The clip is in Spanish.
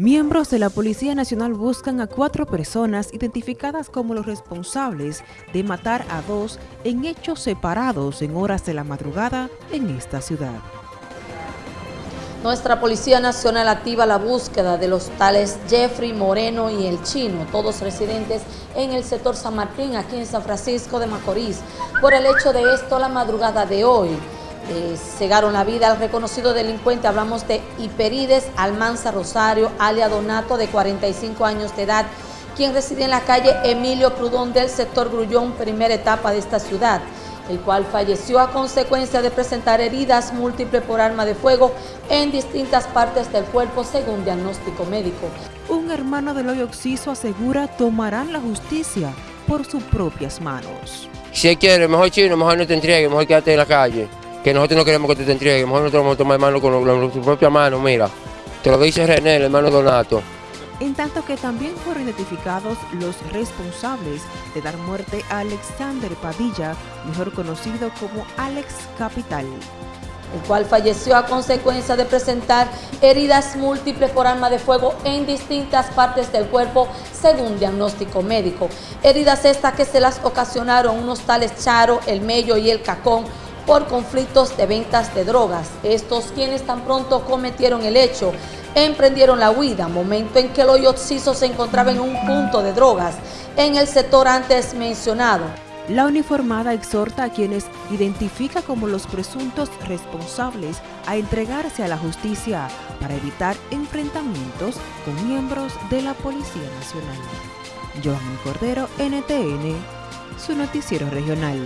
Miembros de la Policía Nacional buscan a cuatro personas identificadas como los responsables de matar a dos en hechos separados en horas de la madrugada en esta ciudad. Nuestra Policía Nacional activa la búsqueda de los tales Jeffrey Moreno y El Chino, todos residentes en el sector San Martín, aquí en San Francisco de Macorís. Por el hecho de esto, la madrugada de hoy, eh, cegaron la vida al reconocido delincuente. Hablamos de Hiperides Almanza Rosario, alia Donato, de 45 años de edad, quien reside en la calle Emilio Prudón del sector Grullón, primera etapa de esta ciudad, el cual falleció a consecuencia de presentar heridas múltiples por arma de fuego en distintas partes del cuerpo, según diagnóstico médico. Un hermano del hoyo oxiso asegura tomarán la justicia por sus propias manos. Si quiere, mejor chino, mejor no te entregue, mejor quédate en la calle que nosotros no queremos que te, te entregue, mejor nosotros vamos a tomar mano con, tu propia mano, mira. Te lo dice René, el hermano Donato. En tanto que también fueron identificados los responsables de dar muerte a Alexander Padilla, mejor conocido como Alex Capital el cual falleció a consecuencia de presentar heridas múltiples por arma de fuego en distintas partes del cuerpo, según diagnóstico médico. Heridas estas que se las ocasionaron unos tales Charo, El Mello y El Cacón, por conflictos de ventas de drogas. Estos quienes tan pronto cometieron el hecho emprendieron la huida, momento en que el hoyo se encontraba en un punto de drogas en el sector antes mencionado. La uniformada exhorta a quienes identifica como los presuntos responsables a entregarse a la justicia para evitar enfrentamientos con miembros de la Policía Nacional. Joan Cordero, NTN, su noticiero regional.